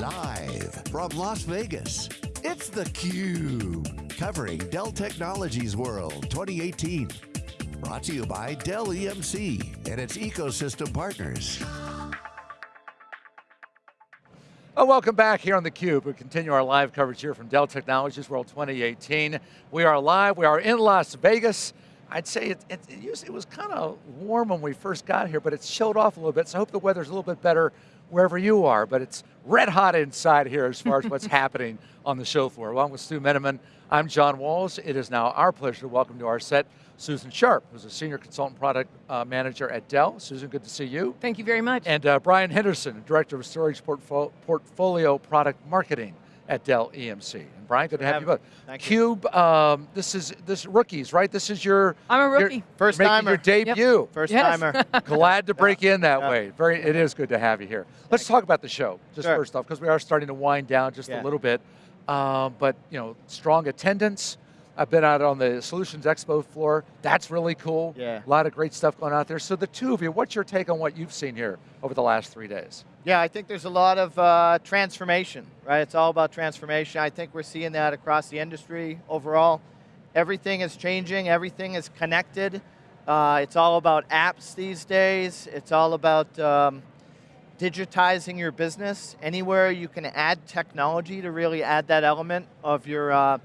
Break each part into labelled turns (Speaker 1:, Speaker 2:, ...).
Speaker 1: Live from Las Vegas, it's theCUBE. Covering Dell Technologies World 2018. Brought to you by Dell EMC and its ecosystem partners.
Speaker 2: Well, welcome back here on theCUBE. We continue our live coverage here from Dell Technologies World 2018. We are live, we are in Las Vegas. I'd say it, it, it, used, it was kind of warm when we first got here, but it's chilled off a little bit, so I hope the weather's a little bit better wherever you are, but it's red hot inside here as far as what's happening on the show floor. Along with Stu Miniman, I'm John Walls. It is now our pleasure to welcome to our set Susan Sharp, who's a Senior Consultant Product uh, Manager at Dell. Susan, good to see you.
Speaker 3: Thank you very much.
Speaker 2: And uh, Brian Henderson, Director of Storage Portfo Portfolio Product Marketing at Dell EMC. And Brian, good to have, have you both.
Speaker 4: Thank
Speaker 2: Cube,
Speaker 4: you.
Speaker 2: Um, this is this rookies, right? This is your
Speaker 3: I'm a rookie.
Speaker 4: Your, First
Speaker 2: timer. Your debut.
Speaker 4: Yep. First yes. timer.
Speaker 2: Glad to break yeah. in that yeah. way. Very, it is good to have you here. Let's talk about the show, just
Speaker 4: sure.
Speaker 2: first off, because we are starting to wind down just
Speaker 4: yeah.
Speaker 2: a little bit. Um, but you know, strong attendance. I've been out on the Solutions Expo floor. That's really cool.
Speaker 4: Yeah.
Speaker 2: A lot of great stuff going out there. So the two of you, what's your take on what you've seen here over the last three days?
Speaker 4: Yeah, I think there's a lot of uh, transformation, right? It's all about transformation. I think we're seeing that across the industry overall. Everything is changing, everything is connected. Uh, it's all about apps these days. It's all about um, digitizing your business. Anywhere you can add technology to really add that element of your uh,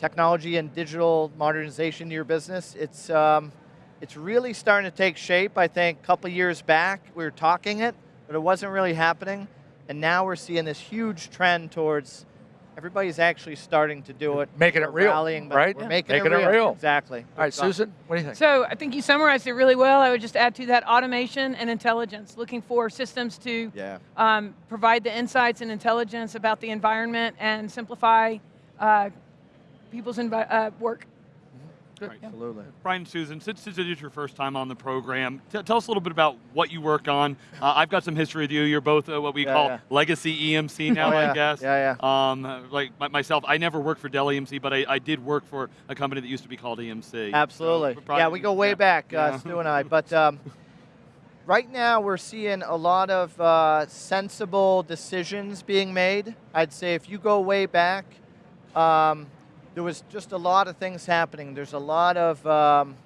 Speaker 4: technology and digital modernization to your business. It's, um, it's really starting to take shape. I think a couple years back, we were talking it, but it wasn't really happening. And now we're seeing this huge trend towards everybody's actually starting to do it.
Speaker 2: Making it real,
Speaker 4: rallying,
Speaker 2: right?
Speaker 4: We're
Speaker 2: yeah.
Speaker 4: making,
Speaker 2: making
Speaker 4: it, real.
Speaker 2: it, real.
Speaker 4: Exactly.
Speaker 2: All right, Susan, what do you think?
Speaker 3: So I think you summarized it really well. I would just add to that automation and intelligence, looking for systems to
Speaker 4: yeah.
Speaker 3: um, provide the insights and intelligence about the environment and simplify uh, people's uh, work.
Speaker 4: Good. Right. Absolutely.
Speaker 5: Brian Susan, since, since it is your first time on the program, tell us a little bit about what you work on. Uh, I've got some history with you. You're both uh, what we
Speaker 4: yeah,
Speaker 5: call
Speaker 4: yeah.
Speaker 5: legacy EMC now,
Speaker 4: oh, yeah.
Speaker 5: I guess.
Speaker 4: Yeah, yeah.
Speaker 5: Um, like myself, I never worked for Dell EMC, but I, I, did work for a company that used to be called EMC.
Speaker 4: Absolutely. So probably, yeah, we go way back, uh, Stu and I. But um, right now, we're seeing a lot of uh, sensible decisions being made. I'd say if you go way back, um, there was just a lot of things happening. There's a lot of um,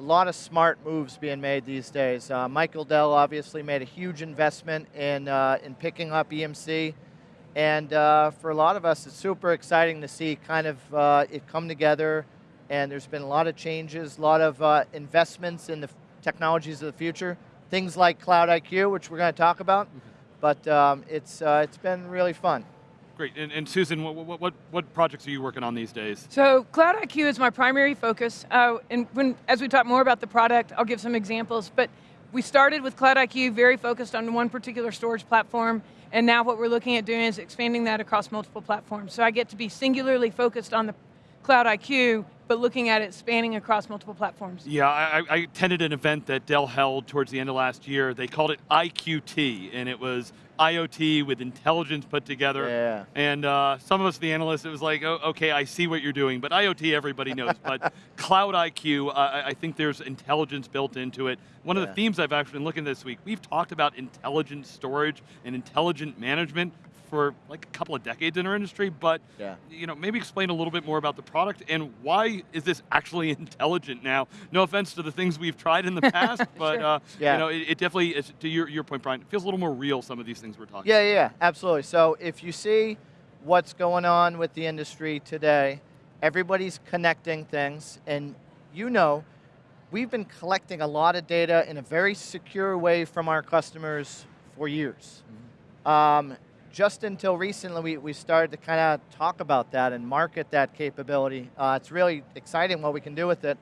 Speaker 4: a lot of smart moves being made these days. Uh, Michael Dell obviously made a huge investment in uh, in picking up EMC, and uh, for a lot of us, it's super exciting to see kind of uh, it come together. And there's been a lot of changes, a lot of uh, investments in the technologies of the future. Things like Cloud IQ, which we're going to talk about, mm -hmm. but um, it's uh, it's been really fun.
Speaker 5: Great, and, and Susan, what, what, what, projects are you working on these days?
Speaker 3: So Cloud IQ is my primary focus, uh, and when, as we talk more about the product, I'll give some examples, but we started with Cloud IQ very focused on one particular storage platform, and now what we're looking at doing is expanding that across multiple platforms. So I get to be singularly focused on the Cloud IQ, but looking at it spanning across multiple platforms.
Speaker 5: Yeah, I, I, attended an event that Dell held towards the end of last year. They called it IQT, and it was IoT with intelligence put together.
Speaker 4: Yeah.
Speaker 5: And uh, some of us, the analysts, it was like, oh, okay, I see what you're doing, but IoT everybody knows. but Cloud IQ, uh, I think there's intelligence built into it. One yeah. of the themes I've actually been looking at this week, we've talked about intelligent storage and intelligent management for like a couple of decades in our industry, but
Speaker 4: yeah.
Speaker 5: you know, maybe explain a little bit more about the product and why is this actually intelligent now? No offense to the things we've tried in the past, but
Speaker 3: sure.
Speaker 5: uh,
Speaker 4: yeah.
Speaker 5: you know, it, it definitely, is, to your, your point, Brian, it feels a little more real, some of these things we're talking
Speaker 4: yeah,
Speaker 5: about.
Speaker 4: Yeah, yeah, absolutely. So if you see what's going on with the industry today, everybody's connecting things, and you know, we've been collecting a lot of data in a very secure way from our customers for years. Mm -hmm. um, just until recently, we, we started to kind of talk about that and market that capability. Uh, it's really exciting what we can do with it.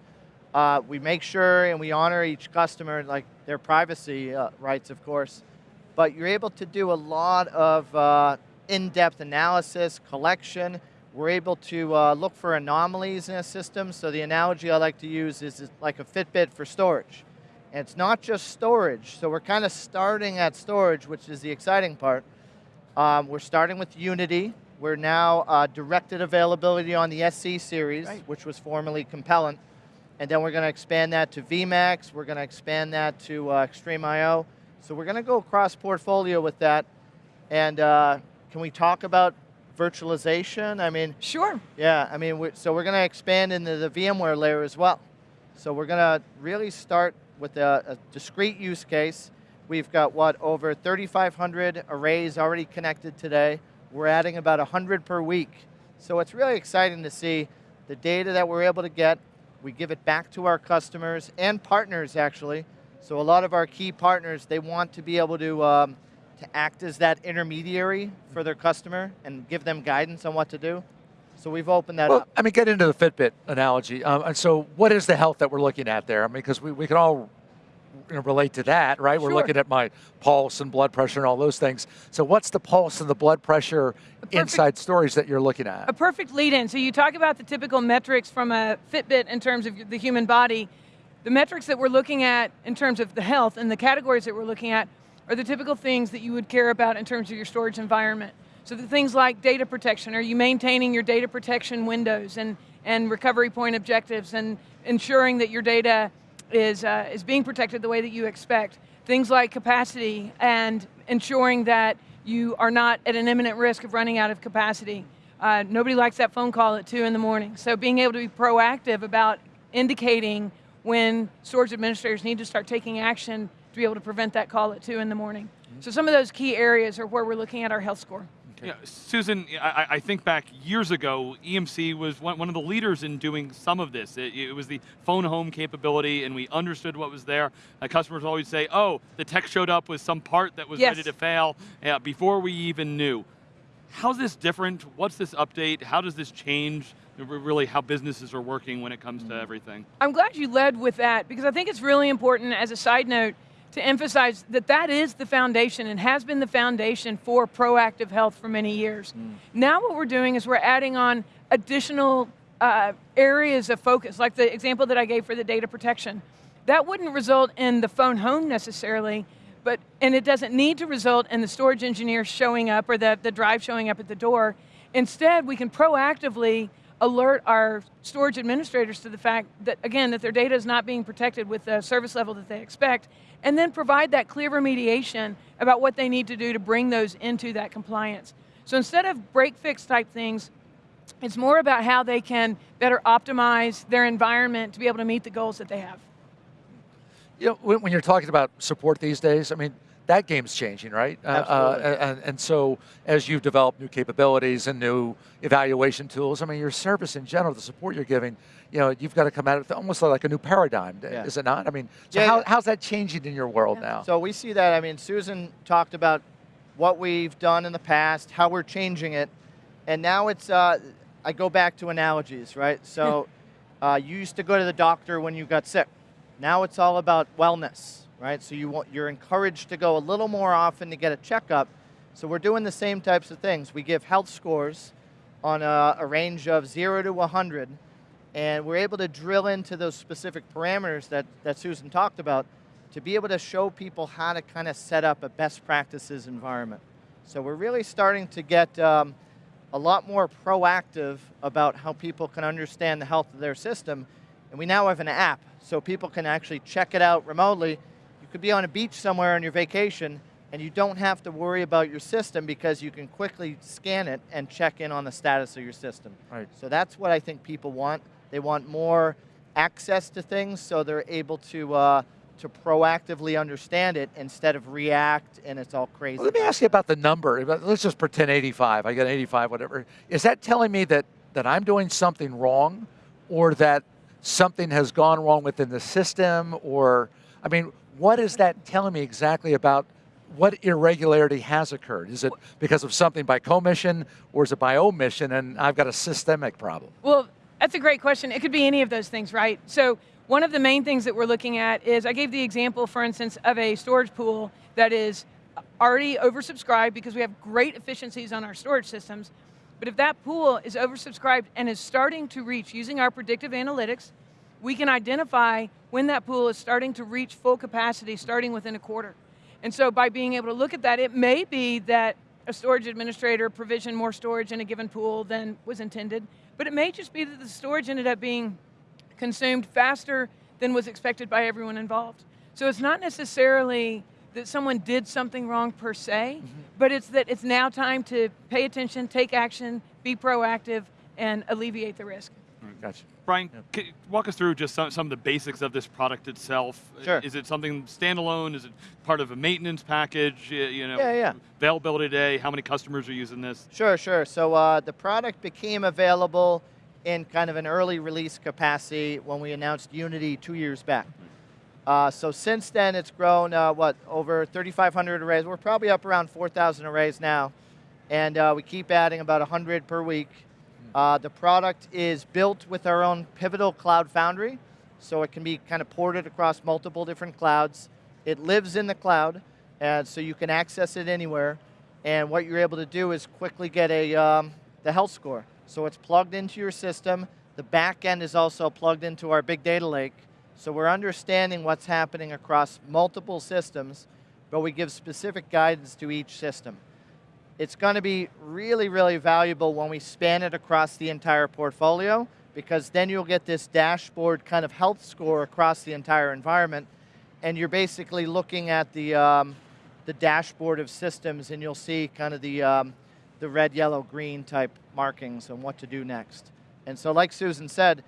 Speaker 4: Uh, we make sure and we honor each customer, like their privacy uh, rights, of course. But you're able to do a lot of uh, in-depth analysis, collection. We're able to uh, look for anomalies in a system. So the analogy I like to use is like a Fitbit for storage. And it's not just storage. So we're kind of starting at storage, which is the exciting part. Um, we're starting with Unity. We're now uh, directed availability on the SC series,
Speaker 3: right.
Speaker 4: which was formerly Compellent. And then we're going to expand that to VMAX. We're going to expand that to uh, XtremIO. So we're going to go across portfolio with that. And uh, can we talk about virtualization? I mean,
Speaker 3: Sure.
Speaker 4: yeah, I mean, we so we're going to expand into the VMware layer as well. So we're going to really start with a, a discrete use case. We've got, what, over 3,500 arrays already connected today. We're adding about 100 per week. So it's really exciting to see the data that we're able to get. We give it back to our customers and partners, actually. So a lot of our key partners, they want to be able to, um, to act as that intermediary for their customer and give them guidance on what to do. So we've opened that
Speaker 2: Well,
Speaker 4: up.
Speaker 2: I mean, get into the Fitbit analogy. Um, and so, what is the health that we're looking at there? I mean, because we, we can all relate to that, right? We're looking at my pulse and blood pressure and all those things. So, what's the pulse and the blood pressure
Speaker 3: perfect-
Speaker 2: inside stories that you're looking at?
Speaker 3: A perfect lead in. So you talk about the typical metrics from a Fitbit in terms of the human body. The metrics that we're looking at in terms of the health and the categories that we're looking at are the typical things that you would care about in terms of your storage environment. So the things like data protection, are you maintaining your data protection windows and, and recovery point objectives and ensuring that your data is, uh, is being protected the way that you expect. Things like capacity and ensuring that you are not at an imminent risk of running out of capacity. Uh, nobody likes that phone call at two in the morning. So being able to be proactive about indicating when storage administrators need to start taking action to be able to prevent that call at two in the morning. So some of those key areas are where we're looking at our health score.
Speaker 5: Yeah, Susan, I, I think back years ago, EMC was one, one of the leaders in doing some of this. It, it was the phone home capability, and we understood what was there. Uh, customers always say, oh, the tech showed up with some part that was
Speaker 3: Yes.
Speaker 5: ready to fail uh, before we even knew. How's this different? What's this update? How does this change really how businesses are working when it comes to everything?
Speaker 3: I'm glad you led with that because I think it's really important as a side note to emphasize that that is the foundation and has been the foundation for proactive health for many years. Now what we're doing is we're adding on additional uh, areas of focus, like the example that I gave for the data protection. That wouldn't result in the phone home necessarily, but and it doesn't need to result in the storage engineer showing up or the, the drive showing up at the door. Instead, we can proactively alert our storage administrators to the fact that, again, that their data is not being protected with the service level that they expect, and then provide that clear remediation about what they need to do to bring those into that compliance. So instead of break fix type things, it's more about how they can better optimize their environment to be able to meet the goals that they have.
Speaker 2: You know, when, when you're talking about support these days, I mean, that game's changing, right? Uh,
Speaker 4: Absolutely.
Speaker 2: Uh, and, and so as you've developed new capabilities and new evaluation tools, I mean, your service in general, the support you're giving, you know, you've got to come at it almost like a new paradigm,
Speaker 4: Yeah.
Speaker 2: is it not? I mean, so
Speaker 4: Yeah,
Speaker 2: how,
Speaker 4: yeah.
Speaker 2: how's that changing in your world now?
Speaker 4: So we see that, I mean, Susan talked about what we've done in the past, how we're changing it, and now it's, uh, I go back to analogies, right? So uh, you used to go to the doctor when you got sick. Now it's all about wellness, right? So you want, you're encouraged to go a little more often to get a checkup. So we're doing the same types of things. We give health scores on a, a range of zero to 100, and we're able to drill into those specific parameters that, that Susan talked about to be able to show people how to kind of set up a best practices environment. So we're really starting to get um, a lot more proactive about how people can understand the health of their system. And we now have an app, so people can actually check it out remotely. You could be on a beach somewhere on your vacation, and you don't have to worry about your system because you can quickly scan it and check in on the status of your system.
Speaker 2: Right.
Speaker 4: So that's what I think people want. They want more access to things so they're able to, uh, to proactively understand it instead of react and it's all crazy.
Speaker 2: Well, let me ask you about the number. Let's just pretend 85. I got 85, whatever. Is that telling me that, that I'm doing something wrong or that something has gone wrong within the system? Or, I mean, what is that telling me exactly about what irregularity has occurred? Is it because of something by commission or is it by omission and I've got a systemic problem?
Speaker 3: Well, that's a great question. It could be any of those things, right? So one of the main things that we're looking at is, I gave the example, for instance, of a storage pool that is already oversubscribed because we have great efficiencies on our storage systems. But if that pool is oversubscribed and is starting to reach, using our predictive analytics, we can identify when that pool is starting to reach full capacity starting within a quarter. And so by being able to look at that, it may be that a storage administrator provisioned more storage in a given pool than was intended, but it may just be that the storage ended up being consumed faster than was expected by everyone involved. So it's not necessarily that someone did something wrong per se, mm-hmm. but it's that it's now time to pay attention, take action, be proactive, and alleviate the risk.
Speaker 2: Gotcha.
Speaker 5: Brian, c- walk us through just some, some of the basics of this product itself.
Speaker 4: Sure.
Speaker 5: Is it something standalone? Is it part of a maintenance package? You know,
Speaker 4: Yeah, yeah.
Speaker 5: Availability today. How many customers are using this?
Speaker 4: Sure, sure. So uh, the product became available in kind of an early release capacity when we announced Unity two years back. Uh, so since then, it's grown, uh, what, over 3,500 arrays. We're probably up around 4,000 arrays now. And uh, we keep adding about 100 per week. Uh, the product is built with our own Pivotal Cloud Foundry, so it can be kind of ported across multiple different clouds. It lives in the cloud, and so you can access it anywhere. And what you're able to do is quickly get a um, the health score. So it's plugged into your system. The back end is also plugged into our big data lake. So we're understanding what's happening across multiple systems, but we give specific guidance to each system. It's going to be really, really valuable when we span it across the entire portfolio because then you'll get this dashboard kind of health score across the entire environment. And you're basically looking at the, um, the dashboard of systems and you'll see kind of the, um, the red, yellow, green type markings and what to do next. And so like Susan said,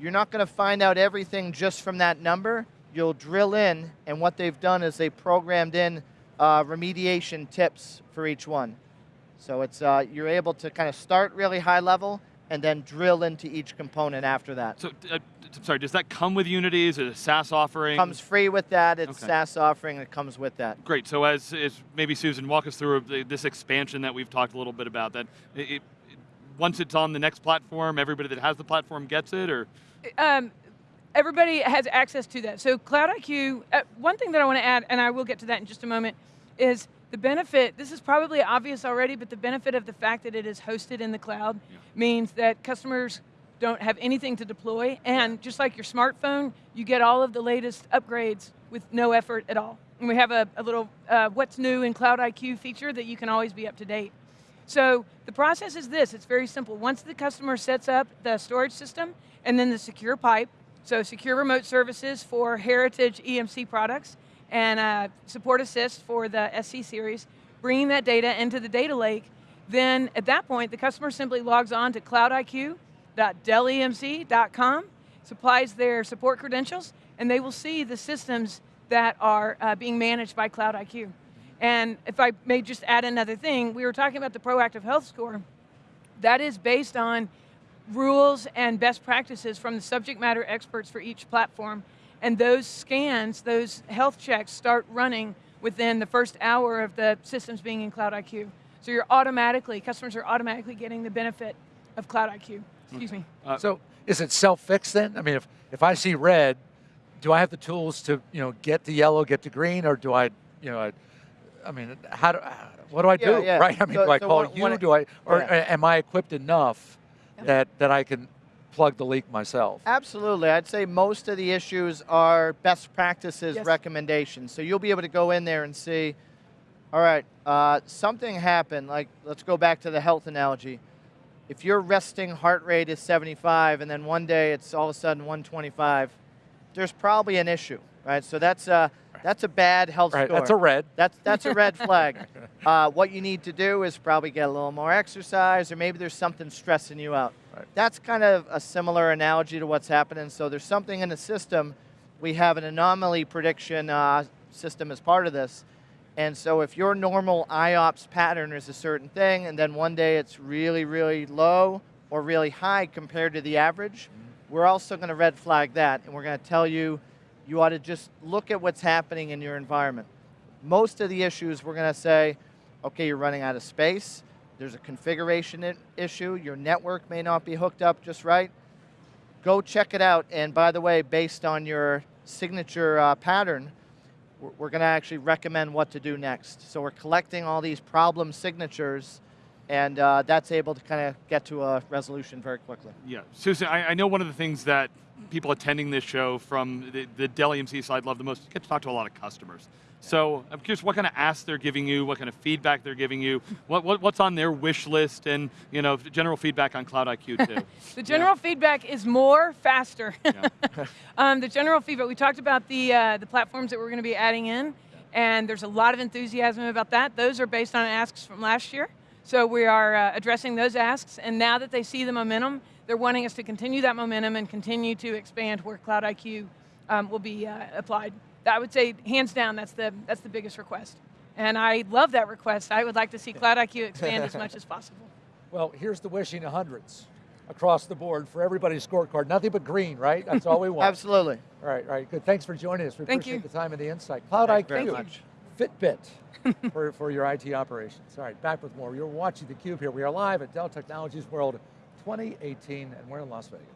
Speaker 4: you're not going to find out everything just from that number. You'll drill in, and what they've done is they programmed in uh, remediation tips for each one. So it's uh, you're able to kind of start really high level and then drill into each component after that.
Speaker 5: So, uh, I'm sorry, does that come with Unity? Is it a SaaS offering?
Speaker 4: Comes free with that. It's
Speaker 5: Okay.
Speaker 4: SaaS offering. It comes with that.
Speaker 5: Great. So as, as maybe Susan, walk us through this expansion that we've talked a little bit about. That it, it, once it's on the next platform, everybody that has the platform gets it, or
Speaker 3: um, everybody has access to that. So Cloud IQ, uh, one thing that I want to add, and I will get to that in just a moment, is the benefit, this is probably obvious already, but the benefit of the fact that it is hosted in the cloud means that customers don't have anything to deploy, and just like your smartphone, you get all of the latest upgrades with no effort at all. And we have a, a little uh, what's new in Cloud IQ feature that you can always be up to date. So the process is this, it's very simple. Once the customer sets up the storage system and then the secure pipe, so secure remote services for heritage EMC products and uh, support assist for the SC series, bringing that data into the data lake, then at that point, the customer simply logs on to cloudiq.dellemc.com, supplies their support credentials, and they will see the systems that are uh, being managed by Cloud IQ. And if I may just add another thing, we were talking about the proactive health score. That is based on rules and best practices from the subject matter experts for each platform. And those scans, those health checks start running within the first hour of the systems being in Cloud IQ. So you're automatically, customers are automatically getting the benefit of Cloud IQ. Excuse me.
Speaker 5: Uh,
Speaker 2: So is it self-fixed then? I mean, if, if I see red, do I have the tools to, you know, get to yellow, get to green, or do I, you know, I, I mean, how do, what do I
Speaker 4: Yeah,
Speaker 2: do,
Speaker 4: yeah.
Speaker 2: right? I mean,
Speaker 4: So-
Speaker 2: do I
Speaker 4: so
Speaker 2: call
Speaker 4: when-
Speaker 2: you?
Speaker 4: when
Speaker 2: do I, or
Speaker 4: yeah.
Speaker 2: am I equipped enough that, that I can plug the leak myself?
Speaker 4: Absolutely. I'd say most of the issues are best practices
Speaker 3: Yes.
Speaker 4: recommendations. So you'll be able to go in there and see, all right, uh, something happened. Like, let's go back to the health analogy. If your resting heart rate is 75 and then one day it's all of a sudden 125, there's probably an issue, right? So that's a, that's a bad health
Speaker 2: Right,
Speaker 4: score.
Speaker 2: that's a red.
Speaker 4: That's, that's a red flag. Uh, what you need to do is probably get a little more exercise, or maybe there's something stressing you out.
Speaker 2: Right.
Speaker 4: That's kind of a similar analogy to what's happening. So there's something in the system. We have an anomaly prediction uh, system as part of this. And so if your normal IOPS pattern is a certain thing, and then one day it's really, really low or really high compared to the average, we're also going to red flag that, and we're going to tell you you ought to just look at what's happening in your environment. Most of the issues we're going to say, okay, you're running out of space. There's a configuration issue. Your network may not be hooked up just right. Go check it out. And by the way, based on your signature uh, pattern, we're, we're going to actually recommend what to do next. So we're collecting all these problem signatures, and uh, that's able to kind of get to a resolution very quickly.
Speaker 5: Yeah, Susan, I, I know one of the things that people attending this show from the, the Dell EMC side love the most is get to talk to a lot of customers. So I'm curious what kind of asks they're giving you, what kind of feedback they're giving you, what, what, what's on their wish list, and you know general feedback on Cloud IQ too.
Speaker 3: The general feedback is more, faster.
Speaker 5: Yeah.
Speaker 3: um, the general feedback, we talked about the, uh, the platforms that we're going to be adding in, and there's a lot of enthusiasm about that. Those are based on asks from last year. So we are uh, addressing those asks, and now that they see the momentum, they're wanting us to continue that momentum and continue to expand where Cloud IQ um, will be uh, applied. I would say, hands down, that's the, that's the biggest request. And I love that request. I would like to see Cloud IQ expand as much as possible.
Speaker 2: Well, here's the wishing of hundreds across the board for everybody's scorecard. Nothing but green, right? That's all we want.
Speaker 4: Absolutely.
Speaker 2: All right, all right, good. Thanks for joining us. We
Speaker 3: Thank
Speaker 2: appreciate
Speaker 3: you.
Speaker 2: the time and the insight. Cloud
Speaker 4: Thank
Speaker 2: IQ,
Speaker 4: you very much.
Speaker 2: Fitbit for, for your IT operations. All right, back with more. You're watching theCUBE here. We are live at Dell Technologies World 2018, and we're in Las Vegas.